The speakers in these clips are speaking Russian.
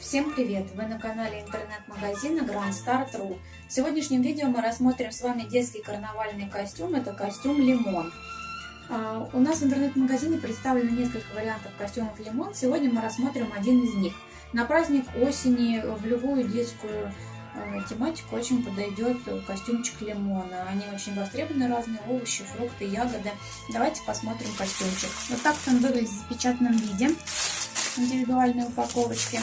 Всем привет! Вы на канале интернет-магазина Grand Start.ru. В сегодняшнем видео мы рассмотрим с вами детский карнавальный костюм. Это костюм Лимон. А, у нас в интернет-магазине представлено несколько вариантов костюмов Лимон. Сегодня мы рассмотрим один из них. На праздник осени в любую детскую а, тематику очень подойдет костюмчик лимона. Они очень востребованы, разные овощи, фрукты, ягоды. Давайте посмотрим костюмчик. Вот так он выглядит в запечатанном виде индивидуальной упаковочки.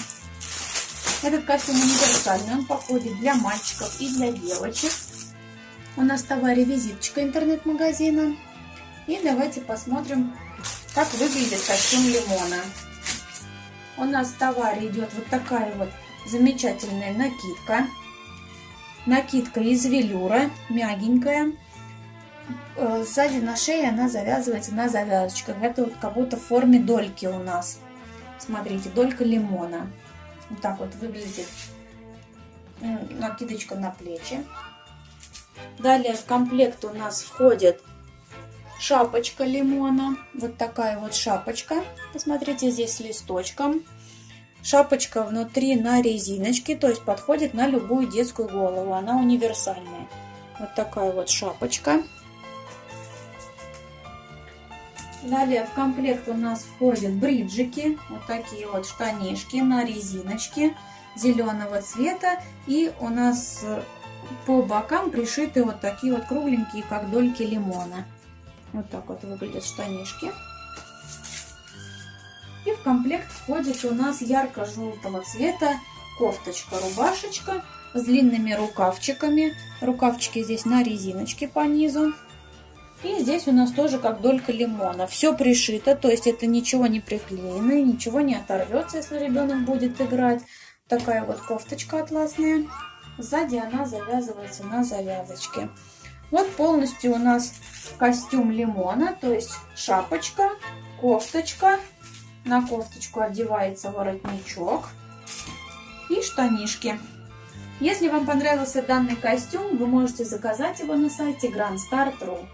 Этот костюм универсальный, он подходит для мальчиков и для девочек. У нас в товаре визиточка интернет-магазина. И давайте посмотрим, как выглядит костюм лимона. У нас в товаре идет вот такая вот замечательная накидка. Накидка из велюра, мягенькая. Э, сзади на шее она завязывается на завязочках. Это вот как будто в форме дольки у нас. Смотрите, долька лимона. Вот так вот выглядит накидочка на плечи. Далее в комплект у нас входит шапочка лимона. Вот такая вот шапочка. Посмотрите, здесь с листочком. Шапочка внутри на резиночке, то есть подходит на любую детскую голову. Она универсальная. Вот такая вот шапочка. Далее в комплект у нас входят бриджики, вот такие вот штанишки на резиночке зеленого цвета. И у нас по бокам пришиты вот такие вот кругленькие, как дольки лимона. Вот так вот выглядят штанишки. И в комплект входит у нас ярко-желтого цвета кофточка-рубашечка с длинными рукавчиками. Рукавчики здесь на резиночке по низу. И здесь у нас тоже как долька лимона. Все пришито, то есть это ничего не приклеено, ничего не оторвется, если ребенок будет играть. Такая вот кофточка атласная. Сзади она завязывается на завязочке. Вот полностью у нас костюм лимона, то есть шапочка, кофточка. На кофточку одевается воротничок и штанишки. Если вам понравился данный костюм, вы можете заказать его на сайте grandstar.ru.